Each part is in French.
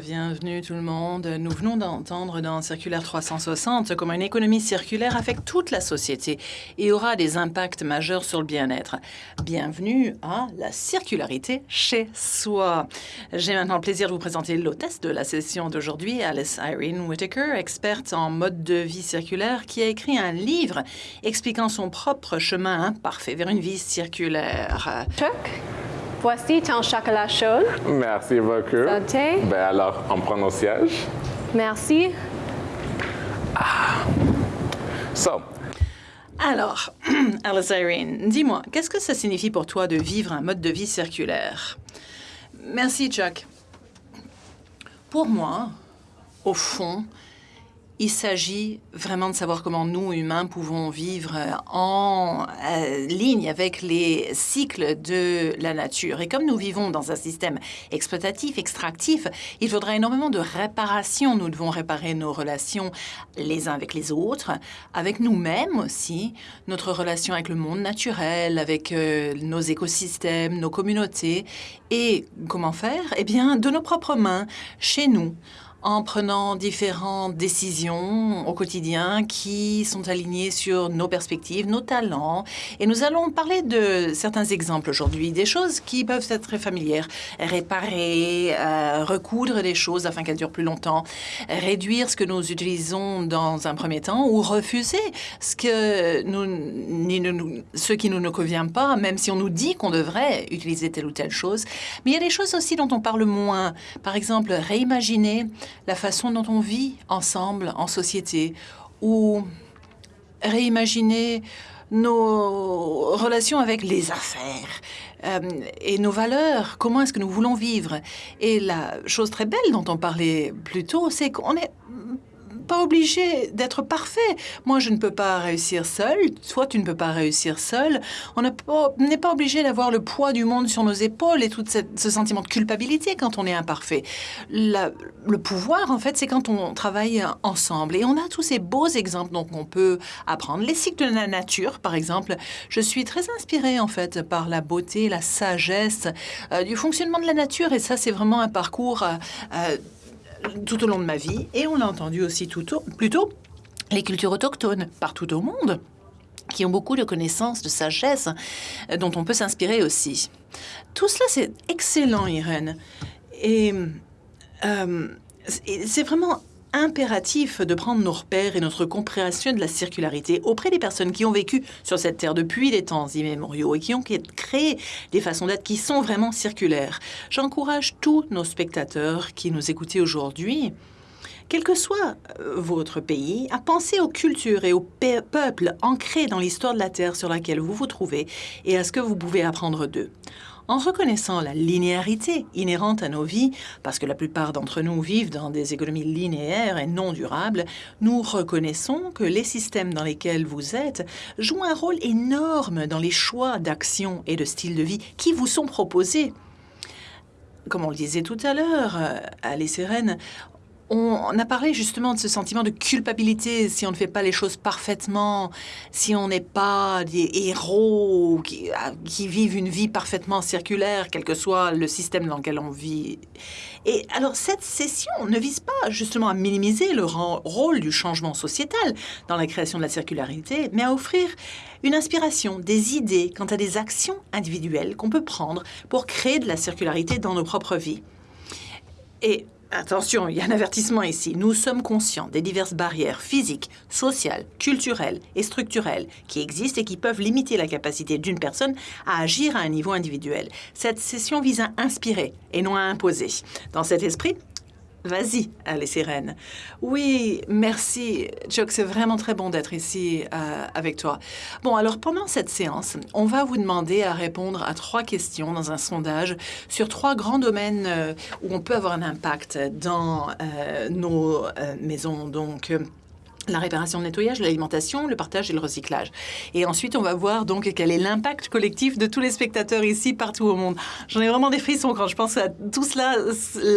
Bienvenue tout le monde. Nous venons d'entendre dans Circulaire 360 comment une économie circulaire affecte toute la société et aura des impacts majeurs sur le bien-être. Bienvenue à la circularité chez soi. J'ai maintenant le plaisir de vous présenter l'hôtesse de la session d'aujourd'hui, Alice Irene Whitaker, experte en mode de vie circulaire, qui a écrit un livre expliquant son propre chemin imparfait vers une vie circulaire. Chuck, voici ton chocolat chaud. Merci beaucoup. Santé. Ben alors, on prend nos sièges. Merci. So, Alors, Alice Irene, dis-moi, qu'est-ce que ça signifie pour toi de vivre un mode de vie circulaire? Merci, Chuck. Pour moi, au fond, il s'agit vraiment de savoir comment nous, humains, pouvons vivre en euh, ligne avec les cycles de la nature. Et comme nous vivons dans un système exploitatif, extractif, il faudra énormément de réparation. Nous devons réparer nos relations les uns avec les autres, avec nous-mêmes aussi, notre relation avec le monde naturel, avec euh, nos écosystèmes, nos communautés. Et comment faire? Eh bien, de nos propres mains, chez nous en prenant différentes décisions au quotidien qui sont alignées sur nos perspectives, nos talents. Et nous allons parler de certains exemples aujourd'hui, des choses qui peuvent être très familières. Réparer, euh, recoudre des choses afin qu'elles durent plus longtemps, réduire ce que nous utilisons dans un premier temps ou refuser ce, que nous, ni nous- ce qui ne nous convient pas, même si on nous dit qu'on devrait utiliser telle ou telle chose. Mais il y a des choses aussi dont on parle moins. Par exemple, réimaginer la façon dont on vit ensemble en société ou réimaginer nos relations avec les affaires euh, et nos valeurs. Comment est-ce que nous voulons vivre? Et la chose très belle dont on parlait plus tôt, c'est qu'on n'est obligé d'être parfait. Moi, je ne peux pas réussir seul. Toi, tu ne peux pas réussir seul. On n'est pas obligé d'avoir le poids du monde sur nos épaules et tout ce sentiment de culpabilité quand on est imparfait. Le pouvoir, en fait, c'est quand on travaille ensemble. Et on a tous ces beaux exemples dont on peut apprendre. Les cycles de la nature, par exemple. Je suis très inspirée, en fait, par la beauté, la sagesse euh, du fonctionnement de la nature. Et ça, c'est vraiment un parcours euh, euh, tout au long de ma vie. Et on l'a entendu aussi tout les cultures autochtones partout au monde qui ont beaucoup de connaissances, de sagesse, euh, dont on peut s'inspirer aussi. Tout cela, c'est excellent, Irène. Et euh, c'est vraiment impératif de prendre nos repères et notre compréhension de la circularité auprès des personnes qui ont vécu sur cette terre depuis des temps immémoriaux et qui ont créé des façons d'être qui sont vraiment circulaires. J'encourage tous nos spectateurs qui nous écoutent aujourd'hui quel que soit euh, votre pays, à penser aux cultures et aux pe- peuples ancrés dans l'histoire de la Terre sur laquelle vous vous trouvez et à ce que vous pouvez apprendre d'eux. En reconnaissant la linéarité inhérente à nos vies, parce que la plupart d'entre nous vivent dans des économies linéaires et non durables, nous reconnaissons que les systèmes dans lesquels vous êtes jouent un rôle énorme dans les choix d'action et de style de vie qui vous sont proposés. Comme on le disait tout à l'heure, euh, Alice et Rennes, on, a parlé justement de ce sentiment de culpabilité si on ne fait pas les choses parfaitement, si on n'est pas des héros qui, ah, qui vivent une vie parfaitement circulaire, quel que soit le système dans lequel on vit. Et alors cette session ne vise pas justement à minimiser le rôle du changement sociétal dans la création de la circularité, mais à offrir une inspiration, des idées quant à des actions individuelles qu'on peut prendre pour créer de la circularité dans nos propres vies. Et attention, il y a un avertissement ici. Nous sommes conscients des diverses barrières physiques, sociales, culturelles et structurelles qui existent et qui peuvent limiter la capacité d'une personne à agir à un niveau individuel. Cette session vise à inspirer et non à imposer. Dans cet esprit, Vas-y, et Rennes. Oui, merci, Chuck. C'est vraiment très bon d'être ici euh, avec toi. Bon, alors pendant cette séance, on va vous demander à répondre à trois questions dans un sondage sur trois grands domaines euh, où on peut avoir un impact dans euh, nos maisons. Donc, la réparation, le nettoyage, l'alimentation, le partage et le recyclage. Et ensuite, on va voir donc quel est l'impact collectif de tous les spectateurs ici, partout au monde. J'en ai vraiment des frissons quand je pense à tout cela,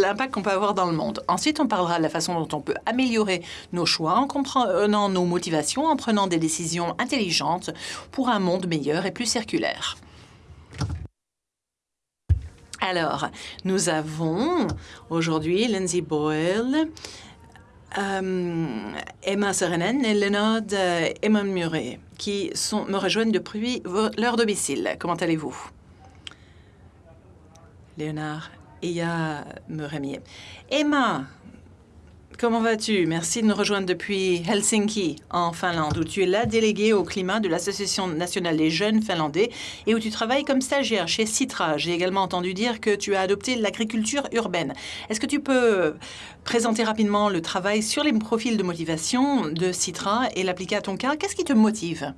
l'impact qu'on peut avoir dans le monde. Ensuite, on parlera de la façon dont on peut améliorer nos choix en comprenant nos motivations, en prenant des décisions intelligentes pour un monde meilleur et plus circulaire. Alors, nous avons aujourd'hui Lindsay Boyle, euh, Emma Serenen et Leonard euh, Emma Murray qui sont, me rejoignent depuis leur domicile. Comment allez-vous? Léonard Iya Murray. Emma, Comment vas-tu? Merci de nous rejoindre depuis Helsinki, en Finlande, où tu es la déléguée au climat de l'Association nationale des jeunes finlandais et où tu travailles comme stagiaire chez Citra. J'ai également entendu dire que tu as adopté l'agriculture urbaine. Est-ce que tu peux présenter rapidement le travail sur les profils de motivation de Citra et l'appliquer à ton cas? Qu'est-ce qui te motive?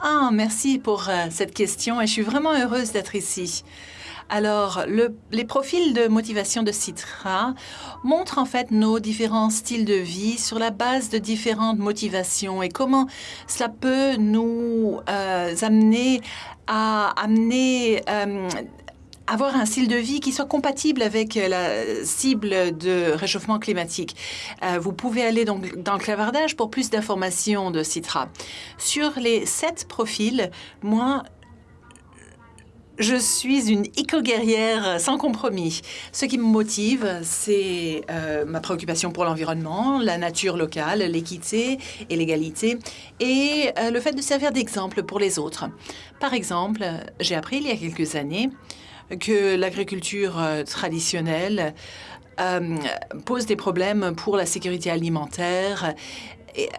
Ah, merci pour euh, cette question et je suis vraiment heureuse d'être ici. Alors, les profils de motivation de Citra montrent en fait nos différents styles de vie sur la base de différentes motivations et comment cela peut nous euh, amener à amener euh, avoir un style de vie qui soit compatible avec la cible de réchauffement climatique. Euh, vous pouvez aller donc dans le clavardage pour plus d'informations de Citra. Sur les sept profils, moi, je suis une éco-guerrière sans compromis. Ce qui me motive, c'est euh, ma préoccupation pour l'environnement, la nature locale, l'équité et l'égalité, et euh, le fait de servir d'exemple pour les autres. Par exemple, j'ai appris il y a quelques années que l'agriculture euh, traditionnelle pose des problèmes pour la sécurité alimentaire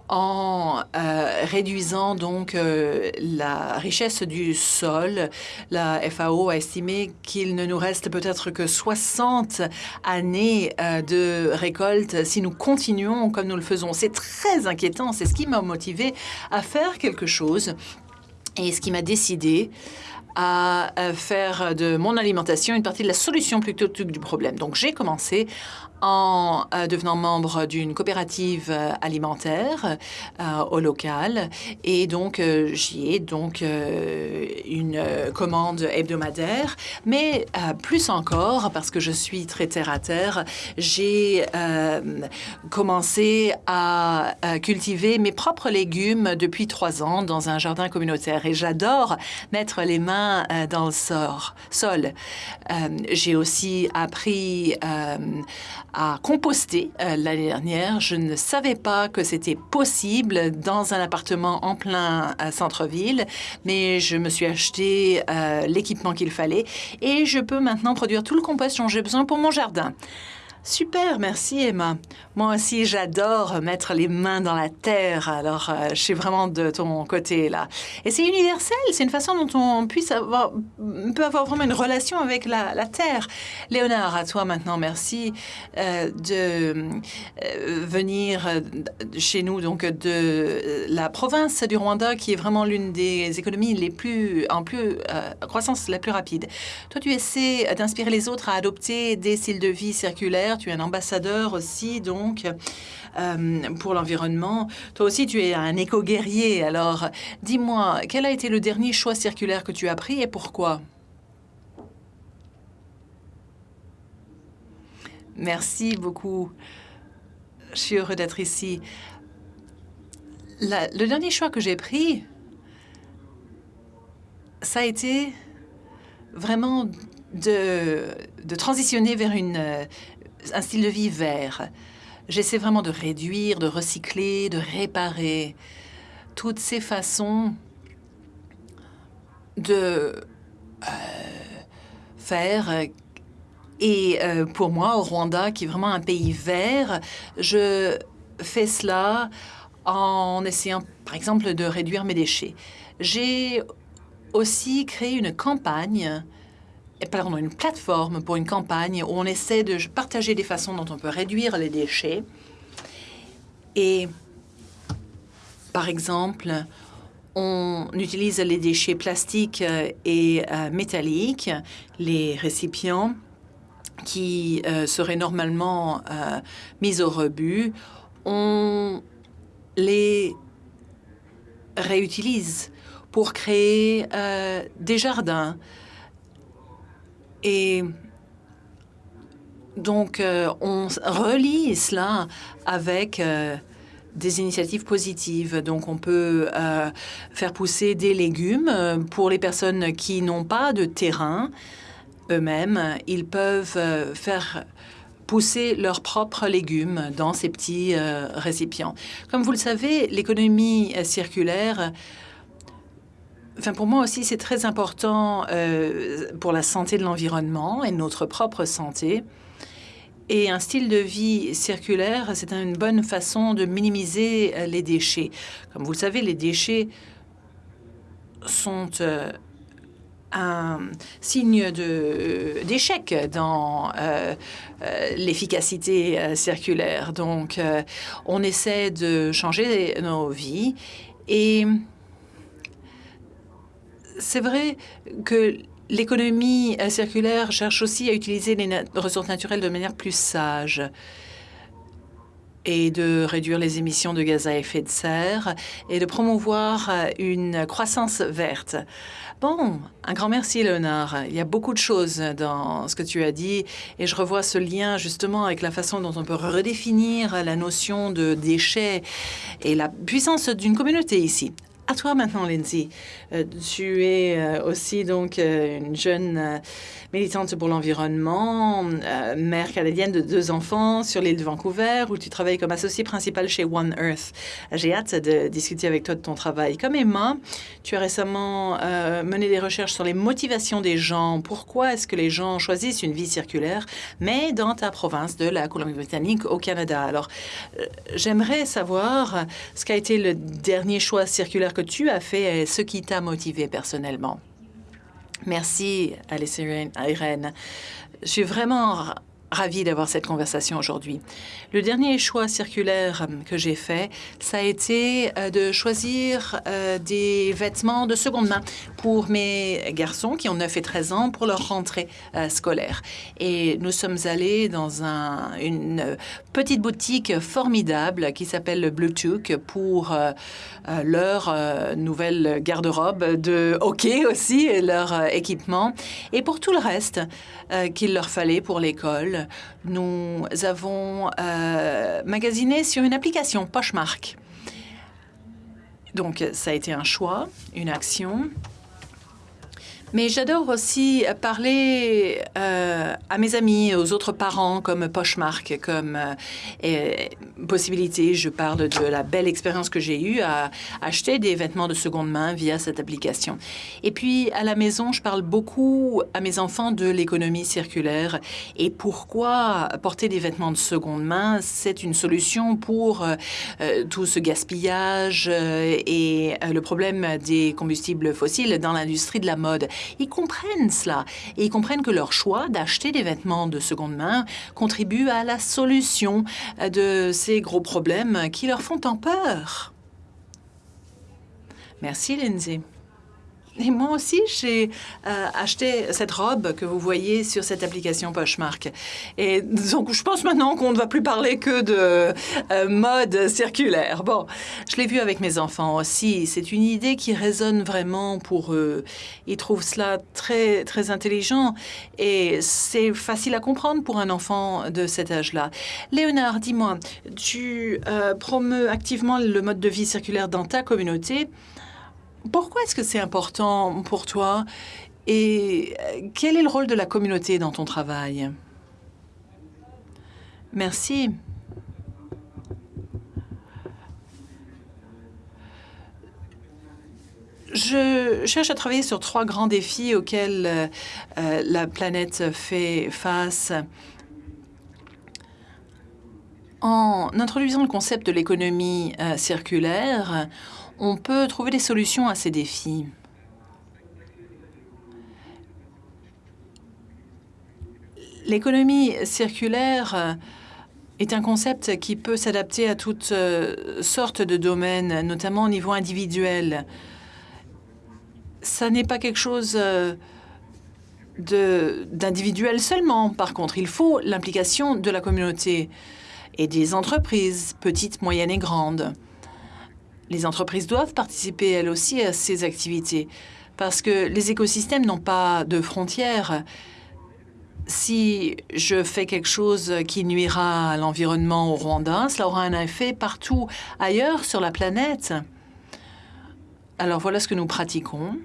en euh, réduisant donc euh, la richesse du sol. La FAO a estimé qu'il ne nous reste peut-être que 60 années euh, de récolte si nous continuons comme nous le faisons. C'est très inquiétant. C'est ce qui m'a motivé à faire quelque chose et ce qui m'a décidé à faire de mon alimentation une partie de la solution plutôt que du problème. Donc j'ai commencé en euh, devenant membre d'une coopérative euh, alimentaire euh, au local. Et donc, j'y ai donc une commande hebdomadaire. Mais plus encore, parce que je suis très terre-à-terre, j'ai commencé à cultiver mes propres légumes depuis trois ans dans un jardin communautaire. Et j'adore mettre les mains dans le sol. j'ai aussi appris à composter euh, l'année dernière. Je ne savais pas que c'était possible dans un appartement en plein euh, centre-ville, mais je me suis acheté euh, l'équipement qu'il fallait et je peux maintenant produire tout le compost dont j'ai besoin pour mon jardin. Super, merci Emma. Moi aussi, j'adore mettre les mains dans la terre, alors euh, je suis vraiment de ton côté là. Et c'est universel, c'est une façon dont on puisse avoir, peut avoir vraiment une relation avec la, terre. Léonard, à toi maintenant, merci euh, de euh, venir chez nous, donc de la province du Rwanda, qui est vraiment l'une des économies les plus, en plus, croissance la plus rapide. Toi, tu essaies d'inspirer les autres à adopter des styles de vie circulaires tu es un ambassadeur aussi, donc, euh, pour l'environnement. Toi aussi, tu es un éco-guerrier. Alors, dis-moi, quel a été le dernier choix circulaire que tu as pris et pourquoi? Merci beaucoup. Je suis heureux d'être ici. le dernier choix que j'ai pris, ça a été vraiment de, de transitionner vers une, un style de vie vert. J'essaie vraiment de réduire, de recycler, de réparer toutes ces façons de euh, faire. Et euh, pour moi, au Rwanda, qui est vraiment un pays vert, je fais cela en essayant, par exemple, de réduire mes déchets. J'ai aussi créé une campagne pardon, une plateforme pour une campagne où on essaie de partager des façons dont on peut réduire les déchets. Et, par exemple, on utilise les déchets plastiques et euh, métalliques, les récipients qui euh, seraient normalement euh, mis au rebut. On les réutilise pour créer des jardins, et donc, euh, on relie cela avec euh, des initiatives positives. Donc, on peut faire pousser des légumes pour les personnes qui n'ont pas de terrain eux-mêmes. Ils peuvent faire pousser leurs propres légumes dans ces petits récipients. Comme vous le savez, l'économie circulaire Pour moi aussi, c'est très important euh, pour la santé de l'environnement et notre propre santé. Et un style de vie circulaire, c'est une bonne façon de minimiser euh, les déchets. Comme vous le savez, les déchets sont euh, un signe d'échec dans l'efficacité circulaire. Donc, on essaie de changer nos vies et c'est vrai que l'économie euh, circulaire cherche aussi à utiliser les ressources naturelles de manière plus sage et de réduire les émissions de gaz à effet de serre et de promouvoir euh, une croissance verte. Bon, un grand merci, Léonard. Il y a beaucoup de choses dans ce que tu as dit et je revois ce lien justement avec la façon dont on peut redéfinir la notion de déchets et la puissance d'une communauté ici. À toi maintenant, Lindsay. Euh, tu es euh, aussi donc euh, une jeune militante pour l'environnement, mère canadienne de deux enfants sur l'île de Vancouver, où tu travailles comme associée principale chez One Earth. J'ai hâte de discuter avec toi de ton travail. Comme Emma, tu as récemment mené des recherches sur les motivations des gens. Pourquoi est-ce que les gens choisissent une vie circulaire, mais dans ta province de la Colombie-Britannique au Canada? Alors, j'aimerais savoir ce qu'a été le dernier choix circulaire que tu as fait ce qui t'a motivé personnellement. Merci, Alice Irene. Je suis vraiment ravie d'avoir cette conversation aujourd'hui. Le dernier choix circulaire que j'ai fait, ça a été euh, de choisir euh, des vêtements de seconde main pour mes garçons qui ont 9 et 13 ans pour leur rentrée euh, scolaire. Et nous sommes allés dans un, une petite boutique formidable qui s'appelle le Bluetooth pour leur nouvelle garde-robe de hockey aussi et leur équipement et pour tout le reste qu'il leur fallait pour l'école nous avons euh, magasiné sur une application Poshmark. Donc, ça a été un choix, une action. Mais j'adore aussi parler euh, à mes amis, aux autres parents, comme Poshmark, comme euh, possibilité. Je parle de la belle expérience que j'ai eue à acheter des vêtements de seconde main via cette application. Et puis, à la maison, je parle beaucoup à mes enfants de l'économie circulaire et pourquoi porter des vêtements de seconde main, c'est une solution pour euh, tout ce gaspillage et le problème des combustibles fossiles dans l'industrie de la mode. Ils comprennent cela et ils comprennent que leur choix d'acheter des vêtements de seconde main contribue à la solution de ces gros problèmes qui leur font tant peur. Merci, Lindsay. Et moi aussi, j'ai euh, acheté cette robe que vous voyez sur cette application Poshmark. Et donc, je pense maintenant qu'on ne va plus parler que de euh, mode circulaire. Bon, je l'ai vu avec mes enfants aussi. C'est une idée qui résonne vraiment pour eux. Ils trouvent cela très, très intelligent et c'est facile à comprendre pour un enfant de cet âge-là. Léonard, dis-moi, tu euh, promeus activement le mode de vie circulaire dans ta communauté. Pourquoi est-ce que c'est important pour toi et euh, quel est le rôle de la communauté dans ton travail? Merci. Je cherche à travailler sur trois grands défis auxquels euh, euh, la planète fait face. En introduisant le concept de l'économie circulaire, on peut trouver des solutions à ces défis. L'économie circulaire est un concept qui peut s'adapter à toutes euh, sortes de domaines, notamment au niveau individuel. Ça n'est pas quelque chose euh, d'individuel seulement. Par contre, il faut l'implication de la communauté et des entreprises, petites, moyennes et grandes. Les entreprises doivent participer elles aussi à ces activités parce que les écosystèmes n'ont pas de frontières. si je fais quelque chose qui nuira à l'environnement au Rwanda, cela aura un effet partout ailleurs sur la planète. Alors voilà ce que nous pratiquons.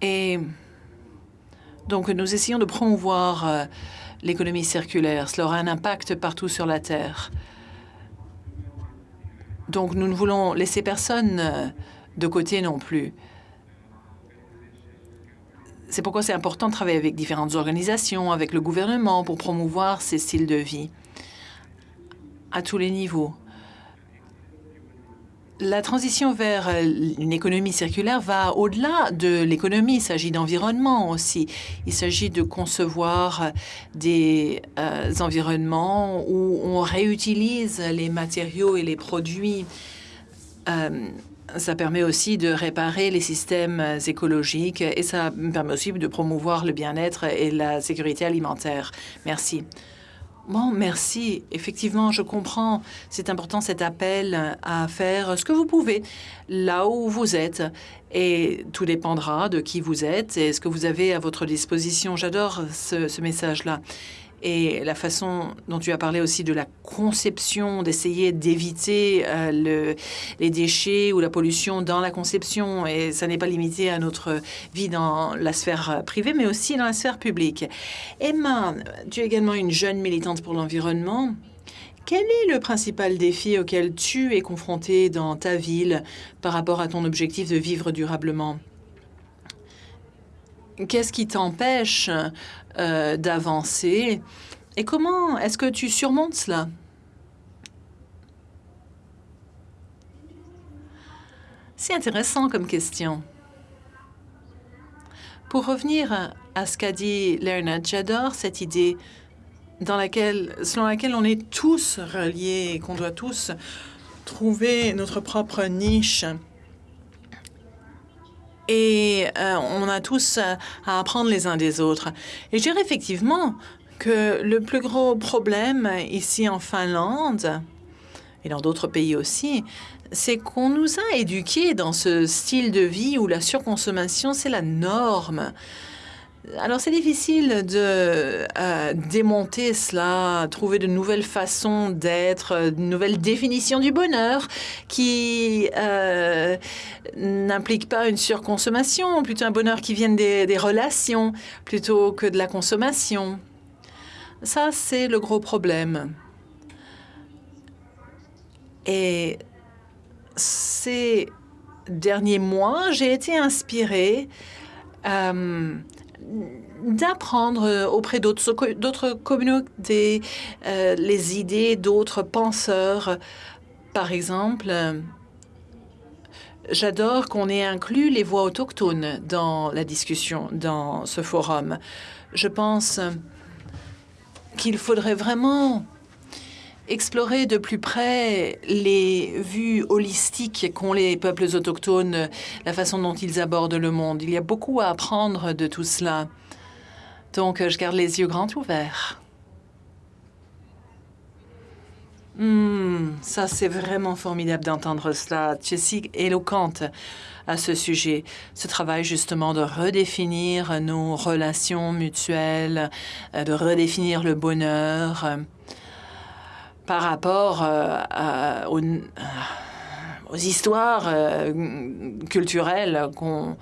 Et donc nous essayons de promouvoir euh, l'économie circulaire. Cela aura un impact partout sur la Terre. Donc nous ne voulons laisser personne euh, de côté non plus. C'est pourquoi c'est important de travailler avec différentes organisations, avec le gouvernement, pour promouvoir ces styles de vie à tous les niveaux. La transition vers une économie circulaire va au-delà de l'économie. Il s'agit d'environnement aussi. Il s'agit de concevoir des euh, environnements où on réutilise les matériaux et les produits. Euh, ça permet aussi de réparer les systèmes écologiques et ça permet aussi de promouvoir le bien-être et la sécurité alimentaire. Merci. Bon, merci. Effectivement, je comprends. C'est important cet appel à faire ce que vous pouvez là où vous êtes. Et tout dépendra de qui vous êtes et ce que vous avez à votre disposition. J'adore ce, ce message-là et la façon dont tu as parlé aussi de la conception, d'essayer d'éviter euh, les déchets ou la pollution dans la conception. Et ça n'est pas limité à notre vie dans la sphère privée, mais aussi dans la sphère publique. Emma, tu es également une jeune militante pour l'environnement. Quel est le principal défi auquel tu es confrontée dans ta ville par rapport à ton objectif de vivre durablement? Qu'est-ce qui t'empêche euh, d'avancer Et comment est-ce que tu surmontes cela? C'est intéressant comme question. Pour revenir à ce qu'a dit Lerna, j'adore cette idée dans laquelle, selon laquelle on est tous reliés et qu'on doit tous trouver notre propre niche et euh, on a tous euh, à apprendre les uns des autres. Et je dirais effectivement que le plus gros problème ici en Finlande et dans d'autres pays aussi, c'est qu'on nous a éduqués dans ce style de vie où la surconsommation, c'est la norme. Alors c'est difficile de euh, démonter cela, trouver de nouvelles façons d'être, de nouvelles définitions du bonheur qui euh, n'impliquent pas une surconsommation, plutôt un bonheur qui vienne des, relations plutôt que de la consommation. Ça, c'est le gros problème. Et ces derniers mois, j'ai été inspirée euh, d'apprendre auprès d'autres communautés euh, les idées d'autres penseurs. Par exemple, j'adore qu'on ait inclus les voix autochtones dans la discussion, dans ce forum. Je pense qu'il faudrait vraiment explorer de plus près les vues holistiques qu'ont les peuples autochtones, la façon dont ils abordent le monde. Il y a beaucoup à apprendre de tout cela. Donc, je garde les yeux grands ouverts. Hmm, ça, c'est vraiment formidable d'entendre cela. Tu es si éloquente à ce sujet. Ce travail, justement, de redéfinir nos relations mutuelles, euh, de redéfinir le bonheur par rapport euh, aux, aux, histoires euh, culturelles qu'on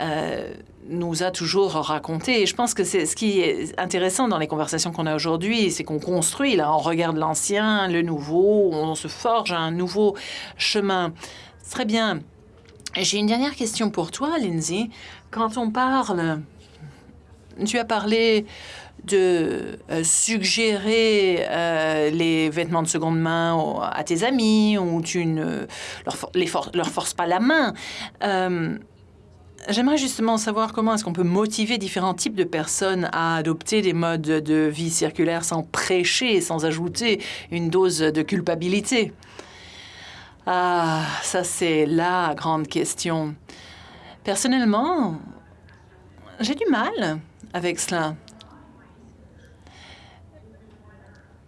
euh, nous a toujours racontées. Je pense que c'est ce qui est intéressant dans les conversations qu'on a aujourd'hui, c'est qu'on construit, là, on regarde l'ancien, le nouveau, on se forge un nouveau chemin. Très bien. J'ai une dernière question pour toi, Lindsay. Quand on parle, tu as parlé de euh, suggérer euh, les vêtements de seconde main à tes amis ou tu ne leur, les leur forces pas la main. Euh, j'aimerais justement savoir comment est-ce qu'on peut motiver différents types de personnes à adopter des modes de vie circulaire sans prêcher, sans ajouter une dose de culpabilité. Ah, ça c'est la grande question. Personnellement, j'ai du mal avec cela.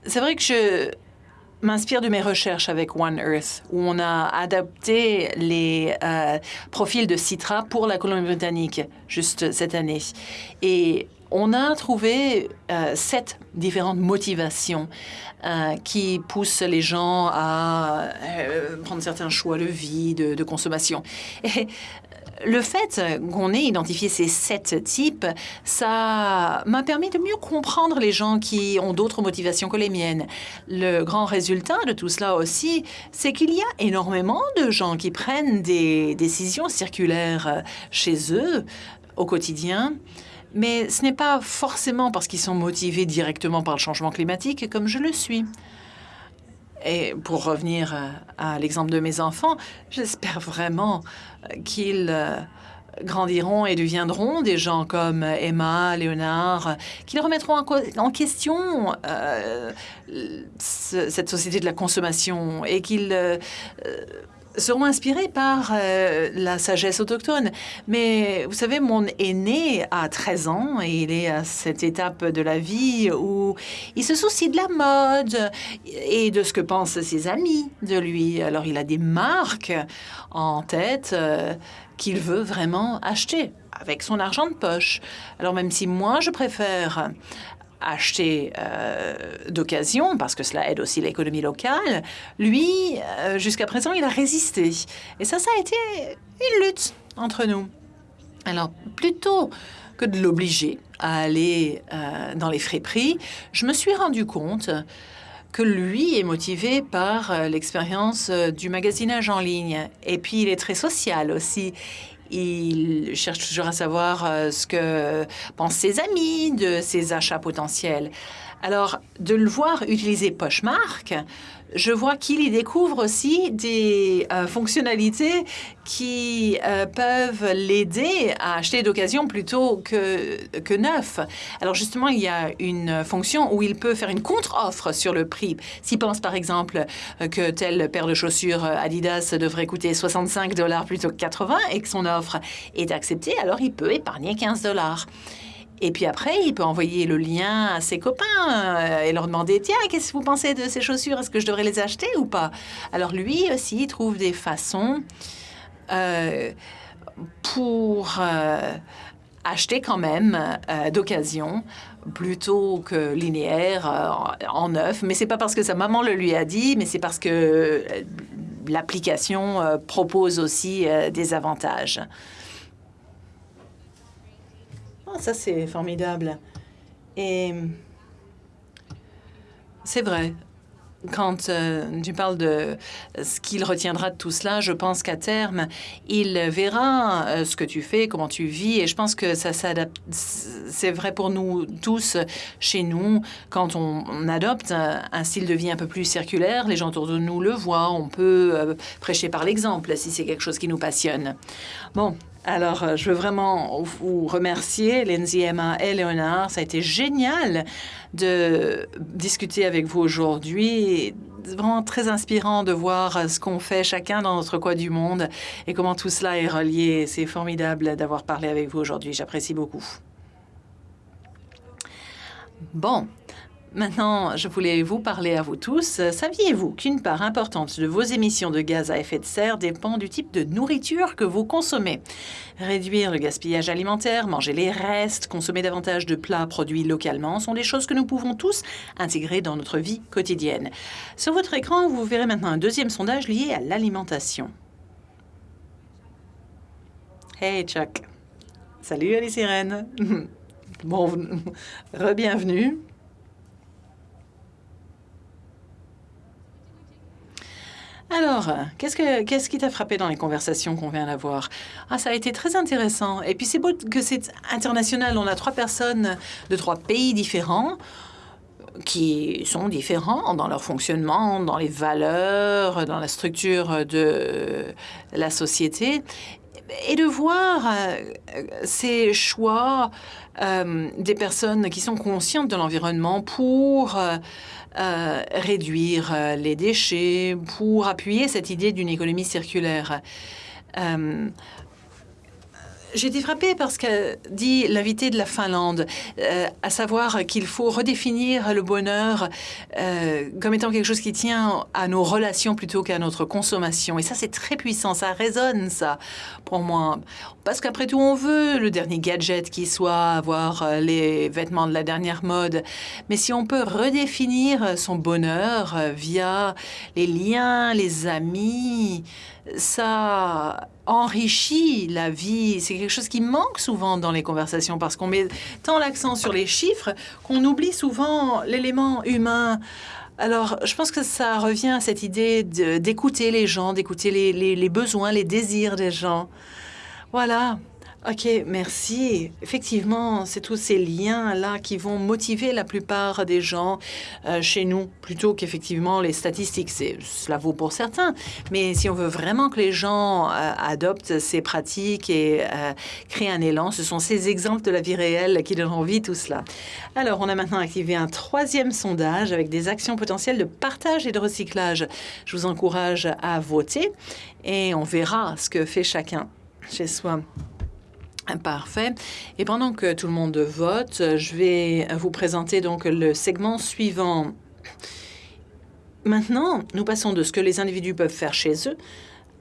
C'est vrai que je m'inspire de mes recherches avec One Earth, où on a adapté les euh, profils de Citra pour la Colombie-Britannique juste cette année. Et on a trouvé euh, sept différentes motivations euh, qui poussent les gens à prendre certains choix de vie, de, consommation. Le fait qu'on ait identifié ces sept types, ça m'a permis de mieux comprendre les gens qui ont d'autres motivations que les miennes. Le grand résultat de tout cela aussi, c'est qu'il y a énormément de gens qui prennent des décisions circulaires chez eux au quotidien. Mais ce n'est pas forcément parce qu'ils sont motivés directement par le changement climatique comme je le suis. Et pour revenir à l'exemple de mes enfants, j'espère vraiment qu'ils euh, grandiront et deviendront des gens comme Emma, Léonard, qui remettront en, question euh, cette société de la consommation et qu'ils euh, seront inspirés par euh, la sagesse autochtone. Mais vous savez, mon aîné a 13 ans et il est à cette étape de la vie où il se soucie de la mode et de ce que pensent ses amis de lui. Alors il a des marques en tête euh, qu'il veut vraiment acheter avec son argent de poche. Alors même si moi, je préfère acheter euh, d'occasion, parce que cela aide aussi l'économie locale, lui, euh, jusqu'à présent, il a résisté. Et ça, ça a été une lutte entre nous. Alors, plutôt que de l'obliger à aller euh, dans les friperies, je me suis rendu compte que lui est motivé par l'expérience du magasinage en ligne. Et puis, il est très social aussi. Il cherche toujours à savoir euh, ce que pensent ses amis de ses achats potentiels. Alors, de le voir utiliser Poshmark, je vois qu'il y découvre aussi des euh, fonctionnalités qui euh, peuvent l'aider à acheter d'occasion plutôt que, que neuf. Alors justement, il y a une fonction où il peut faire une contre-offre sur le prix. S'il pense par exemple que telle paire de chaussures Adidas devrait coûter 65 dollars plutôt que 80 et que son offre est acceptée, alors il peut épargner 15 dollars. Et puis après, il peut envoyer le lien à ses copains euh, et leur demander Tiens, qu'est-ce que vous pensez de ces chaussures? Est-ce que je devrais les acheter ou pas? Alors lui aussi, il trouve des façons euh, pour euh, acheter quand même d'occasion plutôt que linéaire en neuf. Mais c'est pas parce que sa maman le lui a dit, mais c'est parce que l'application propose aussi des avantages. Ah, ça, c'est formidable. Et c'est vrai. Quand euh, tu parles de ce qu'il retiendra de tout cela, je pense qu'à terme, il verra euh, ce que tu fais, comment tu vis, et je pense que ça s'adapte. C'est vrai pour nous tous, chez nous, quand on, adopte un, style de vie un peu plus circulaire, les gens autour de nous le voient, on peut euh, prêcher par l'exemple si c'est quelque chose qui nous passionne. Bon, alors, euh, je veux vraiment vous remercier, Lindsay, Emma et Léonard. Ça a été génial de discuter avec vous aujourd'hui. Vraiment très inspirant de voir ce qu'on fait chacun dans notre coin du monde et comment tout cela est relié. C'est formidable d'avoir parlé avec vous aujourd'hui. J'apprécie beaucoup. Bon, Maintenant, je voulais vous parler à vous tous. Saviez-vous qu'une part importante de vos émissions de gaz à effet de serre dépend du type de nourriture que vous consommez? Réduire le gaspillage alimentaire, manger les restes, consommer davantage de plats produits localement sont des choses que nous pouvons tous intégrer dans notre vie quotidienne. Sur votre écran, vous verrez maintenant un deuxième sondage lié à l'alimentation. Hey Chuck. Salut Alice Irène. bon, re-bienvenue. Alors, qu'est-ce, que, qu'est-ce qui t'a frappé dans les conversations qu'on vient d'avoir? Ah, ça a été très intéressant. Et puis c'est beau que c'est international. On a trois personnes de trois pays différents qui sont différents dans leur fonctionnement, dans les valeurs, dans la structure de la société. Et de voir euh, ces choix euh, des personnes qui sont conscientes de l'environnement pour... Euh, euh, réduire euh, les déchets, pour appuyer cette idée d'une économie circulaire. Euh, J'ai été frappée par ce qu'a dit l'invité de la Finlande, euh, à savoir qu'il faut redéfinir le bonheur euh, comme étant quelque chose qui tient à nos relations plutôt qu'à notre consommation. Et ça, c'est très puissant, ça résonne, ça, pour moi. Parce qu'après tout, on veut le dernier gadget qui soit, avoir euh, les vêtements de la dernière mode. Mais si on peut redéfinir son bonheur via les liens, les amis, ça enrichit la vie. C'est quelque chose qui manque souvent dans les conversations parce qu'on met tant l'accent sur les chiffres qu'on oublie souvent l'élément humain. Alors, je pense que ça revient à cette idée d'écouter les gens, d'écouter les, besoins, les désirs des gens. Voilà. OK, merci. Effectivement, c'est tous ces liens-là qui vont motiver la plupart des gens euh, chez nous, plutôt qu'effectivement les statistiques. Cela vaut pour certains. Mais si on veut vraiment que les gens euh, adoptent ces pratiques et euh, créent un élan, ce sont ces exemples de la vie réelle qui donnent envie tout cela. Alors, on a maintenant activé un troisième sondage avec des actions potentielles de partage et de recyclage. Je vous encourage à voter et on verra ce que fait chacun chez soi. Parfait. Et pendant que tout le monde vote, je vais vous présenter donc le segment suivant. Maintenant, nous passons de ce que les individus peuvent faire chez eux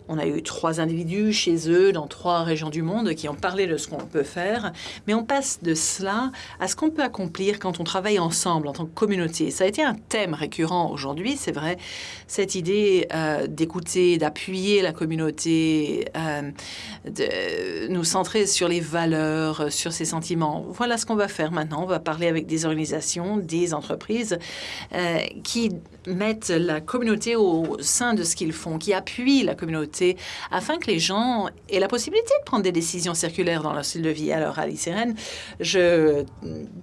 on a eu trois individus chez eux dans trois régions du monde qui ont parlé de ce qu'on peut faire, mais on passe de cela à ce qu'on peut accomplir quand on travaille ensemble en tant que communauté. Ça a été un thème récurrent aujourd'hui, c'est vrai, cette idée euh, d'écouter, d'appuyer la communauté, euh, de nous centrer sur les valeurs, sur ses sentiments. Voilà ce qu'on va faire maintenant. On va parler avec des organisations, des entreprises euh, qui mettent la communauté au sein de ce qu'ils font, qui appuient la communauté afin que les gens aient la possibilité de prendre des décisions circulaires dans leur style de vie. Alors, Alice Irène, je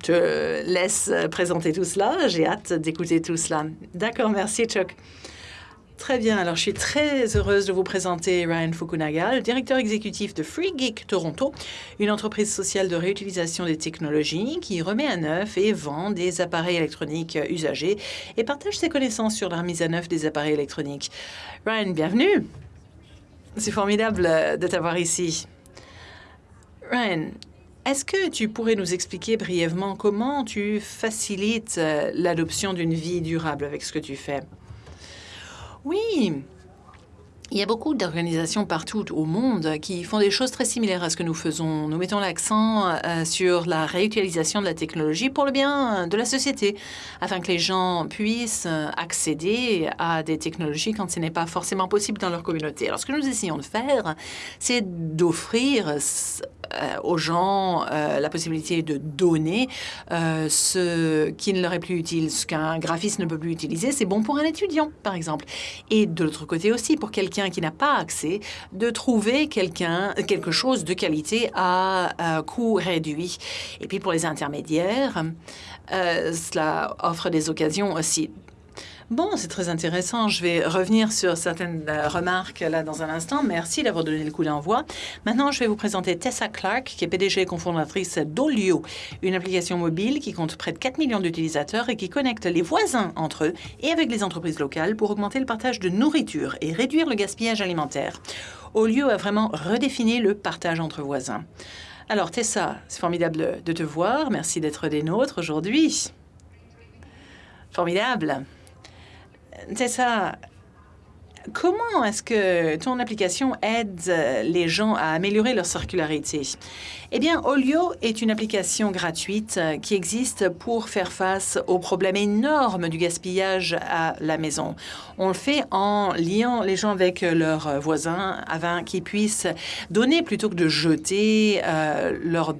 te laisse présenter tout cela. J'ai hâte d'écouter tout cela. D'accord, merci Chuck. Très bien, alors je suis très heureuse de vous présenter Ryan Fukunaga, le directeur exécutif de Free Geek Toronto, une entreprise sociale de réutilisation des technologies qui remet à neuf et vend des appareils électroniques usagés et partage ses connaissances sur la remise à neuf des appareils électroniques. Ryan, bienvenue. C'est formidable de t'avoir ici. Ryan, est-ce que tu pourrais nous expliquer brièvement comment tu facilites l'adoption d'une vie durable avec ce que tu fais? Oui, il y a beaucoup d'organisations partout au monde qui font des choses très similaires à ce que nous faisons. Nous mettons l'accent euh, sur la réutilisation de la technologie pour le bien de la société, afin que les gens puissent accéder à des technologies quand ce n'est pas forcément possible dans leur communauté. Alors, ce que nous essayons de faire, c'est d'offrir euh, aux gens euh, la possibilité de donner euh, ce qui ne leur est plus utile, ce qu'un graphiste ne peut plus utiliser. C'est bon pour un étudiant, par exemple. Et de l'autre côté aussi, pour quelqu'un qui n'a pas accès, de trouver quelqu'un, quelque chose de qualité à, coût réduit. Et puis pour les intermédiaires, cela offre des occasions aussi Bon, c'est très intéressant. Je vais revenir sur certaines euh, remarques là dans un instant. Merci d'avoir donné le coup d'envoi. Maintenant, je vais vous présenter Tessa Clark, qui est PDG et cofondatrice d'Olio, une application mobile qui compte près de 4 millions d'utilisateurs et qui connecte les voisins entre eux et avec les entreprises locales pour augmenter le partage de nourriture et réduire le gaspillage alimentaire. Olio a vraiment redéfini le partage entre voisins. Alors, Tessa, c'est formidable de te voir. Merci d'être des nôtres aujourd'hui. Formidable. C'est ça. Comment est-ce que ton application aide les gens à améliorer leur circularité? Eh bien, Olio est une application gratuite qui existe pour faire face au problème énorme du gaspillage à la maison. On le fait en liant les gens avec leurs voisins afin qu'ils puissent donner plutôt que de jeter euh, leur,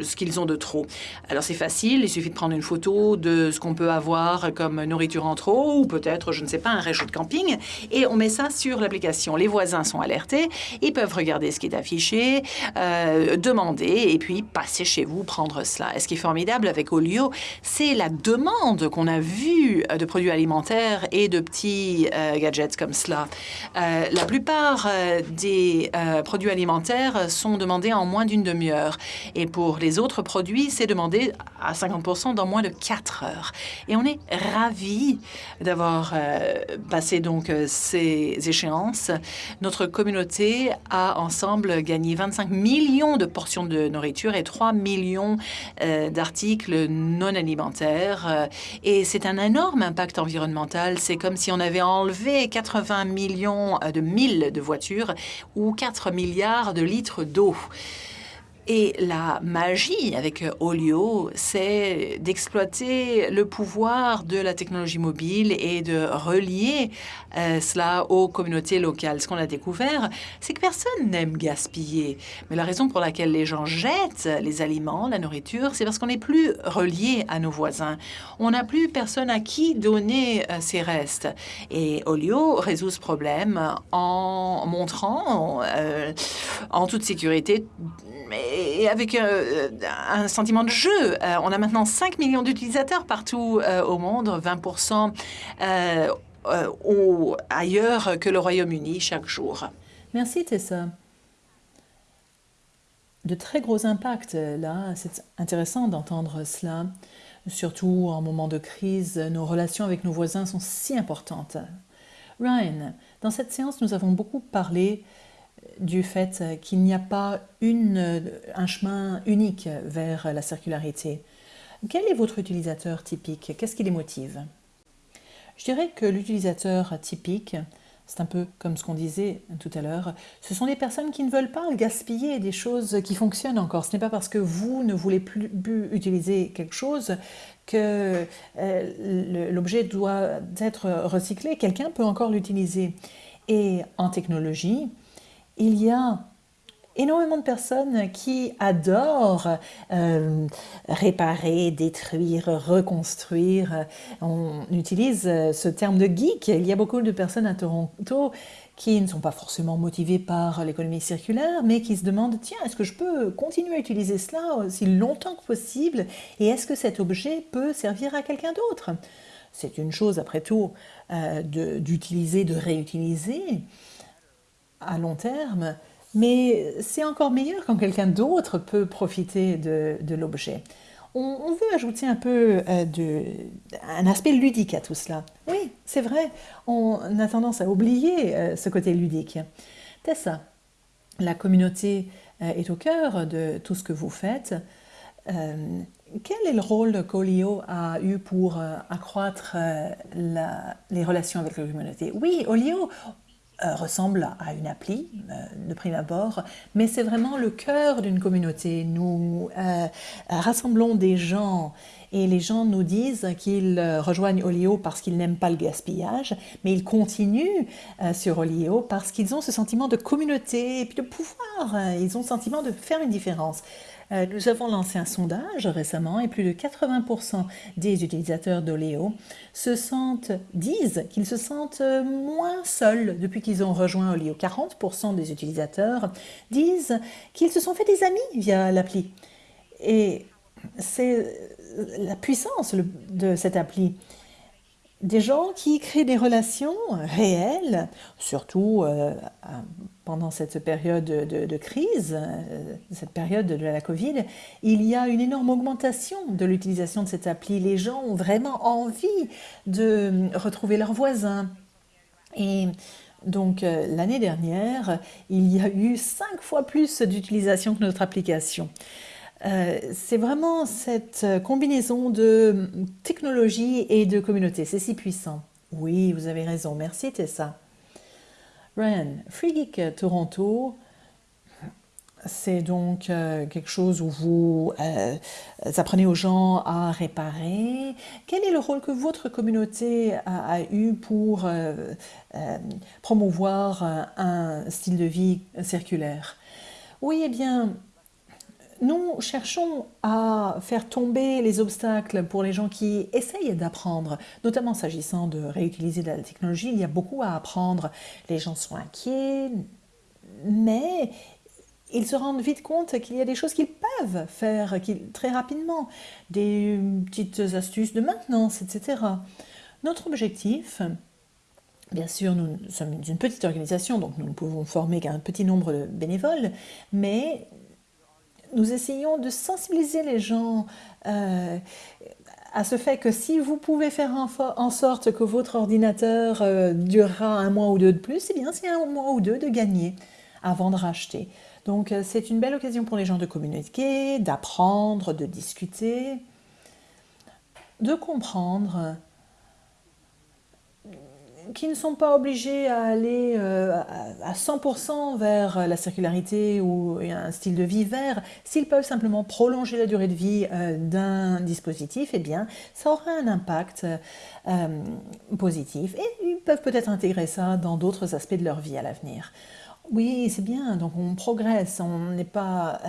ce qu'ils ont de trop. Alors, c'est facile, il suffit de prendre une photo de ce qu'on peut avoir comme nourriture en trop ou peut-être, je ne sais pas, un réchaud de camping et on met ça sur l'application. Les voisins sont alertés, ils peuvent regarder ce qui est affiché, euh, demander et puis passer chez vous prendre cela. Et ce qui est formidable avec Olio, c'est la demande qu'on a vue de produits alimentaires et de petits euh, gadgets comme cela. Euh, la plupart des produits alimentaires sont demandés en moins d'une demi-heure. Et pour les autres produits, c'est demandé à 50% dans moins de 4 heures. Et on est ravis d'avoir passé donc ces ces échéances, notre communauté a ensemble gagné 25 millions de portions de nourriture et 3 millions euh, d'articles non alimentaires. Euh, et c'est un énorme impact environnemental. C'est comme si on avait enlevé 80 millions de milles de voitures ou 4 milliards de litres d'eau. Et la magie avec Olio, c'est d'exploiter le pouvoir de la technologie mobile et de relier euh, cela aux communautés locales. Ce qu'on a découvert, c'est que personne n'aime gaspiller. Mais la raison pour laquelle les gens jettent les aliments, la nourriture, c'est parce qu'on n'est plus relié à nos voisins. On n'a plus personne à qui donner euh, restes. Et Olio résout ce problème en montrant euh, en toute sécurité et avec euh, un sentiment de jeu. Euh, on a maintenant 5 millions d'utilisateurs partout euh, au monde, 20% ailleurs que le Royaume-Uni chaque jour. Merci Tessa. De très gros impacts là, c'est intéressant d'entendre cela. Surtout en moment de crise, nos relations avec nos voisins sont si importantes. Ryan, dans cette séance, nous avons beaucoup parlé du fait qu'il n'y a pas une, un chemin unique vers la circularité. Quel est votre utilisateur typique? Qu'est-ce qui les motive? Je dirais que l'utilisateur typique, c'est un peu comme ce qu'on disait tout à l'heure, ce sont des personnes qui ne veulent pas gaspiller des choses qui fonctionnent encore. Ce n'est pas parce que vous ne voulez plus, utiliser quelque chose que euh, l'objet doit être recyclé. Quelqu'un peut encore l'utiliser. Et en technologie, il y a énormément de personnes qui adorent euh, réparer, détruire, reconstruire. On utilise ce terme de geek. Il y a beaucoup de personnes à Toronto qui ne sont pas forcément motivées par l'économie circulaire, mais qui se demandent, tiens, est-ce que je peux continuer à utiliser cela aussi longtemps que possible? Et est-ce que cet objet peut servir à quelqu'un d'autre? C'est une chose, après tout, euh, d'utiliser, de réutiliser à long terme, mais c'est encore meilleur quand quelqu'un d'autre peut profiter de, l'objet. On, veut ajouter un peu euh, un aspect ludique à tout cela. Oui, c'est vrai, on a tendance à oublier euh, ce côté ludique. Tessa, la communauté euh, est au cœur de tout ce que vous faites. quel est le rôle qu'Olio a eu pour accroître les relations avec la communauté? Oui, Olio, euh, ressemble à une appli euh, de prime abord, mais c'est vraiment le cœur d'une communauté. Nous euh, rassemblons des gens et les gens nous disent qu'ils rejoignent Olio parce qu'ils n'aiment pas le gaspillage, mais ils continuent sur Olio parce qu'ils ont ce sentiment de communauté et puis de pouvoir. Ils ont le sentiment de faire une différence. Euh, nous avons lancé un sondage récemment et plus de 80% des utilisateurs d'Oleo se sentent, disent qu'ils se sentent moins seuls depuis qu'ils ont rejoint Oleo. 40% des utilisateurs disent qu'ils se sont fait des amis via l'appli. Et c'est la puissance de cette appli des gens qui créent des relations réelles, surtout euh, pendant cette période de, crise, euh, cette période de la Covid, il y a une énorme augmentation de l'utilisation de cette appli. Les gens ont vraiment envie de retrouver leurs voisins. Et donc euh, l'année dernière, il y a eu cinq fois plus d'utilisation que notre application. Euh, c'est vraiment cette combinaison de technologie et de communauté. C'est si puissant. Oui, vous avez raison. Merci Tessa. Ryan, Free Geek Toronto, c'est donc euh, quelque chose où vous euh, apprenez aux gens à réparer. Quel est le rôle que votre communauté a, eu pour promouvoir un style de vie circulaire? Oui, eh bien, nous cherchons à faire tomber les obstacles pour les gens qui essayent d'apprendre, notamment s'agissant de réutiliser la technologie. Il y a beaucoup à apprendre. Les gens sont inquiets, mais ils se rendent vite compte qu'il y a des choses qu'ils peuvent faire très rapidement, des petites astuces de maintenance, etc. Notre objectif, Bien sûr, nous sommes une petite organisation, donc nous ne pouvons former qu'un petit nombre de bénévoles, mais nous essayons de sensibiliser les gens euh, à ce fait que si vous pouvez faire en, sorte que votre ordinateur euh, durera un mois ou deux de plus, eh bien c'est un mois ou deux de gagner avant de racheter. Donc euh, c'est une belle occasion pour les gens de communiquer, d'apprendre, de discuter, de comprendre qui ne sont pas obligés à aller euh, à 100% vers la circularité ou un style de vie vert, s'ils peuvent simplement prolonger la durée de vie euh, d'un dispositif, eh bien, ça aura un impact euh, positif et ils peuvent peut-être intégrer ça dans d'autres aspects de leur vie à l'avenir. Oui, c'est bien, donc on progresse, on n'est pas euh,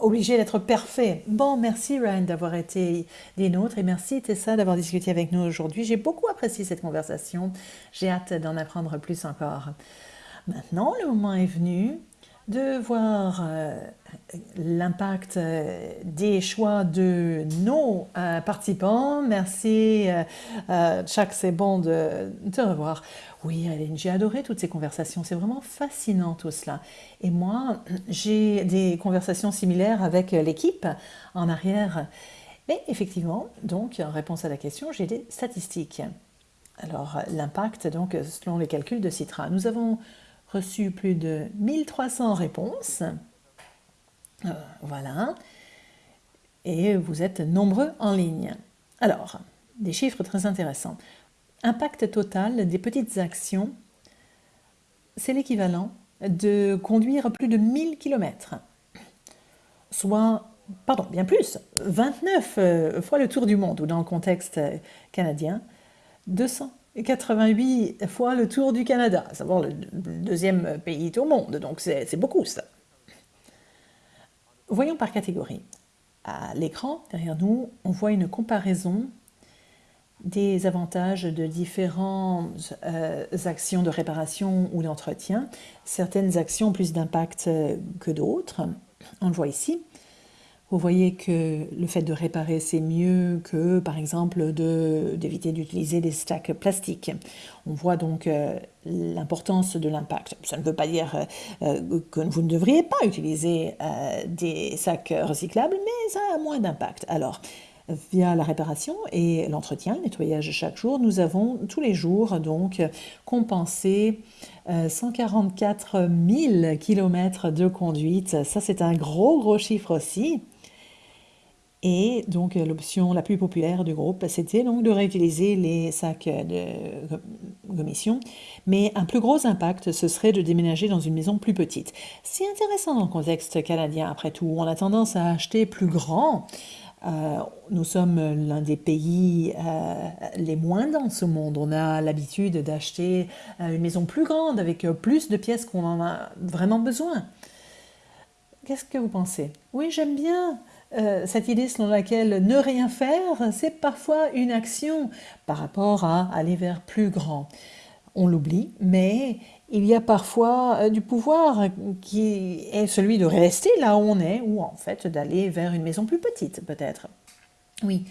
obligé d'être parfait. Bon, merci Ryan d'avoir été des nôtres et merci Tessa d'avoir discuté avec nous aujourd'hui. J'ai beaucoup apprécié cette conversation, j'ai hâte d'en apprendre plus encore. Maintenant, le moment est venu de voir euh, l'impact euh, des choix de nos participants. Merci, Chuck, c'est bon de te revoir. Oui, j'ai adoré toutes ces conversations. C'est vraiment fascinant tout cela. Et moi, j'ai des conversations similaires avec l'équipe en arrière. Mais effectivement, donc, en réponse à la question, j'ai des statistiques. Alors, l'impact, donc, selon les calculs de Citra, nous avons reçu plus de 1300 réponses. Euh, voilà. Et vous êtes nombreux en ligne. Alors, des chiffres très intéressants. Impact total des petites actions, c'est l'équivalent de conduire plus de 1000 km, soit, pardon, bien plus, 29 euh, fois le tour du monde, ou dans le contexte canadien, 288 fois le tour du Canada, à savoir le deuxième pays au monde, donc c'est beaucoup ça. Voyons par catégorie. À l'écran, derrière nous, on voit une comparaison des avantages de différentes euh, actions de réparation ou d'entretien. Certaines actions ont plus d'impact euh, que d'autres. On le voit ici. Vous voyez que le fait de réparer, c'est mieux que, par exemple, d'éviter d'utiliser des stacks plastiques. On voit donc euh, l'importance de l'impact. Ça ne veut pas dire que vous ne devriez pas utiliser des sacs recyclables, mais ça a moins d'impact. Alors, via la réparation et l'entretien, le nettoyage chaque jour, nous avons tous les jours donc compensé 144 000 km de conduite. Ça, c'est un gros, gros chiffre aussi. Et donc, l'option la plus populaire du groupe, c'était donc de réutiliser les sacs de commission. Mais un plus gros impact, ce serait de déménager dans une maison plus petite. C'est intéressant dans le contexte canadien, après tout. On a tendance à acheter plus grand. Euh, nous sommes l'un des pays euh, les moins dans ce monde. On a l'habitude d'acheter euh, une maison plus grande avec plus de pièces qu'on en a vraiment besoin. Qu'est-ce que vous pensez? Oui, j'aime bien cette idée selon laquelle ne rien faire, c'est parfois une action par rapport à aller vers plus grand. On l'oublie, mais il y a parfois euh, du pouvoir qui est celui de rester là où on est, ou en fait d'aller vers une maison plus petite peut-être. Oui,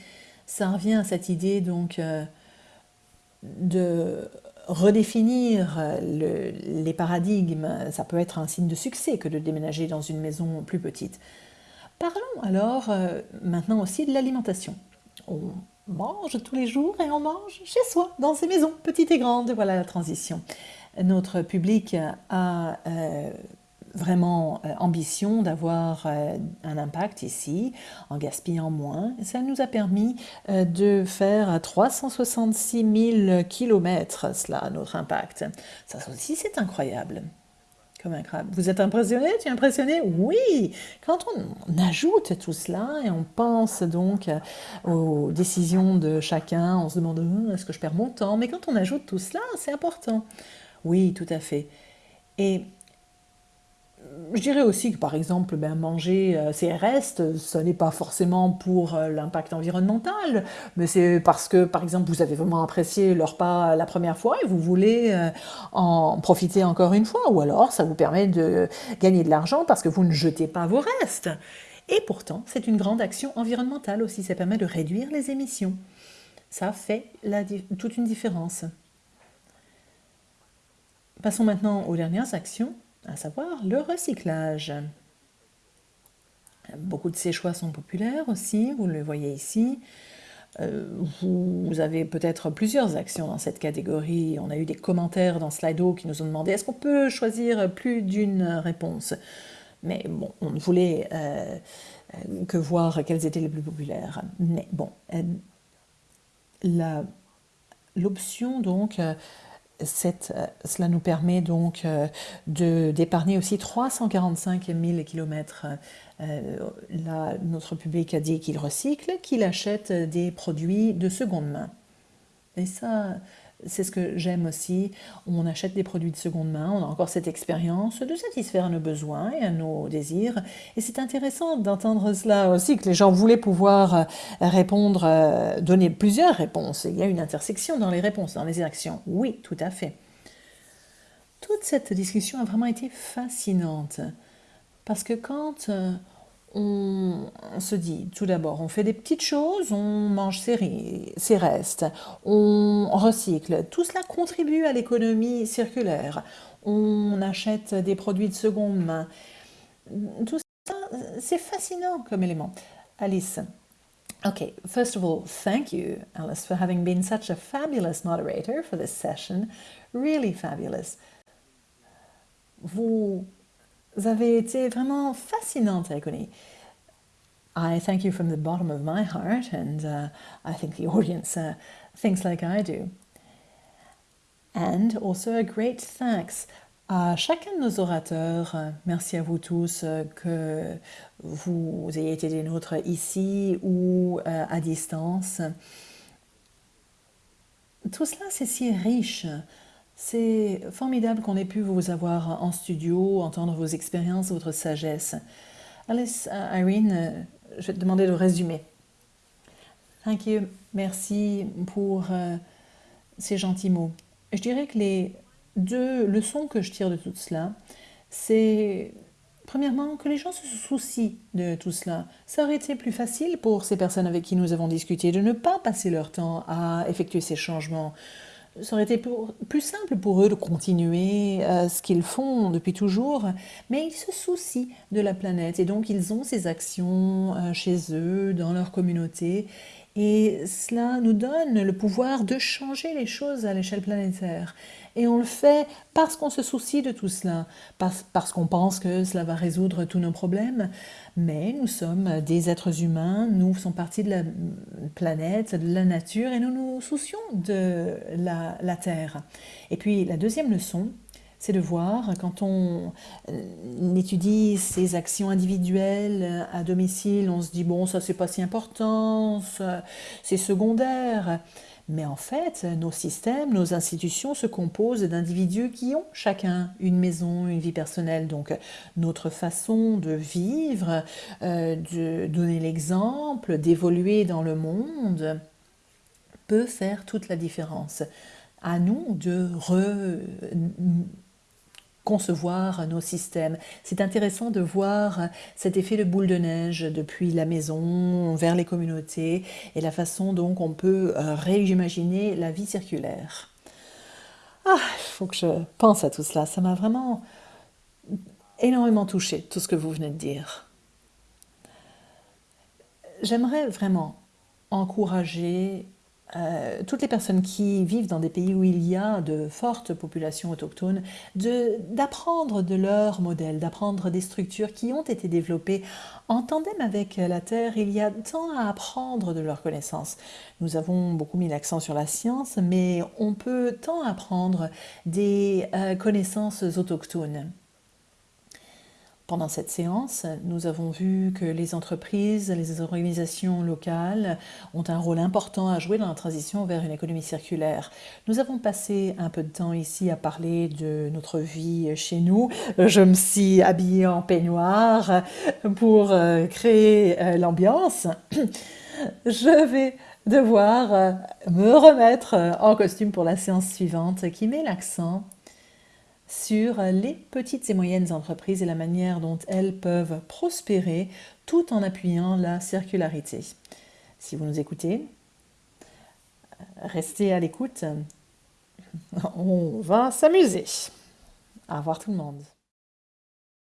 ça revient à cette idée donc euh, de redéfinir les paradigmes. Ça peut être un signe de succès que de déménager dans une maison plus petite. Parlons alors euh, maintenant aussi de l'alimentation. On mange tous les jours et on mange chez soi, dans ces maisons, petites et grandes. Voilà la transition notre public a euh, vraiment euh, ambition d'avoir euh, un impact ici en gaspillant moins. Ça nous a permis de faire 366 000 km, cela, notre impact. Ça aussi, c'est incroyable. Comme incroyable. Vous êtes impressionné? Tu es impressionné? Oui Quand on, ajoute tout cela et on pense donc aux décisions de chacun, on se demande hum, est-ce que je perds mon temps? Mais quand on ajoute tout cela, c'est important. Oui, tout à fait. Et je dirais aussi que par exemple, ben, manger euh, ces restes, ce n'est pas forcément pour euh, l'impact environnemental, mais c'est parce que par exemple vous avez vraiment apprécié le repas la première fois et vous voulez euh, en profiter encore une fois, ou alors ça vous permet de gagner de l'argent parce que vous ne jetez pas vos restes. Et pourtant, c'est une grande action environnementale aussi, ça permet de réduire les émissions. Ça fait toute une différence. Passons maintenant aux dernières actions, à savoir le recyclage. Beaucoup de ces choix sont populaires aussi, vous le voyez ici. Euh, vous avez peut-être plusieurs actions dans cette catégorie. On a eu des commentaires dans Slido qui nous ont demandé est-ce qu'on peut choisir plus d'une réponse? Mais bon, on ne voulait euh, que voir quelles étaient les plus populaires. Mais bon, l'option donc euh, cela nous permet donc euh, d'épargner aussi 345 000 km. là, notre public a dit qu'il recycle, qu'il achète des produits de seconde main. Et ça, c'est ce que j'aime aussi. On achète des produits de seconde main, on a encore cette expérience de satisfaire nos besoins et à nos désirs. Et c'est intéressant d'entendre cela aussi, que les gens voulaient pouvoir euh, répondre, euh, donner plusieurs réponses. Il y a une intersection dans les réponses, dans les actions. Oui, tout à fait. Toute cette discussion a vraiment été fascinante. Parce que quand euh, on, se dit tout d'abord, on fait des petites choses, on mange ses, restes, on recycle. Tout cela contribue à l'économie circulaire. On achète des produits de seconde main. Tout ça, c'est fascinant comme élément. Alice. Okay, first of all, thank you, Alice, for having been such a fabulous moderator for this session. Really fabulous. Vous avez été vraiment fascinante, Agony. I thank you from the bottom of my heart, and uh, I think the audience uh, thinks like I do. And also a great thanks à chacun de nos orateurs. Merci à vous tous uh, que vous ayez été des nôtres ici ou uh, à distance. Tout cela, c'est si riche. C'est formidable qu'on ait pu vous avoir en studio, entendre vos expériences, votre sagesse. Alice, uh, Irene, uh, je vais te demander de résumer. Thank. Merci pour uh, ces gentils mots. Je dirais que les deux leçons que je tire de tout cela, c'est premièrement que les gens se soucient de tout cela. Ça aurait été plus facile pour ces personnes avec qui nous avons discuté de ne pas passer leur temps à effectuer ces changements, ça aurait été plus simple pour eux de continuer euh, ce qu'ils font depuis toujours, mais ils se soucient de la planète et donc ils ont ces actions euh, chez eux, dans leur communauté, et cela nous donne le pouvoir de changer les choses à l'échelle planétaire. Et on le fait parce qu'on se soucie de tout cela, parce, qu'on pense que cela va résoudre tous nos problèmes. Mais nous sommes des êtres humains, nous faisons partie de la planète, de la nature, et nous nous soucions de la, la Terre. Et puis la deuxième leçon, c'est de voir quand on euh, étudie ces actions individuelles à domicile, on se dit bon ça c'est pas si important, c'est secondaire. Mais en fait, nos systèmes, nos institutions se composent d'individus qui ont chacun une maison, une vie personnelle. Donc notre façon de vivre, euh, de donner l'exemple, d'évoluer dans le monde peut faire toute la différence. À nous de re concevoir nos systèmes. C'est intéressant de voir cet effet de boule de neige depuis la maison vers les communautés et la façon dont on peut euh, réimaginer la vie circulaire. Ah, il faut que je pense à tout cela. Ça m'a vraiment énormément touché, tout ce que vous venez de dire. J'aimerais vraiment encourager euh, toutes les personnes qui vivent dans des pays où il y a de fortes populations autochtones, d'apprendre de, leurs modèles, d'apprendre des structures qui ont été développées en tandem avec la Terre. Il y a tant à apprendre de leurs connaissances. Nous avons beaucoup mis l'accent sur la science, mais on peut tant apprendre des euh, connaissances autochtones. Pendant cette séance, nous avons vu que les entreprises, les organisations locales ont un rôle important à jouer dans la transition vers une économie circulaire. Nous avons passé un peu de temps ici à parler de notre vie chez nous. Je me suis habillée en peignoir pour euh, créer euh, l'ambiance. Je vais devoir euh, me remettre en costume pour la séance suivante qui met l'accent sur les petites et moyennes entreprises et la manière dont elles peuvent prospérer tout en appuyant la circularité. Si vous nous écoutez, restez à l'écoute. On va s'amuser. Au revoir tout le monde.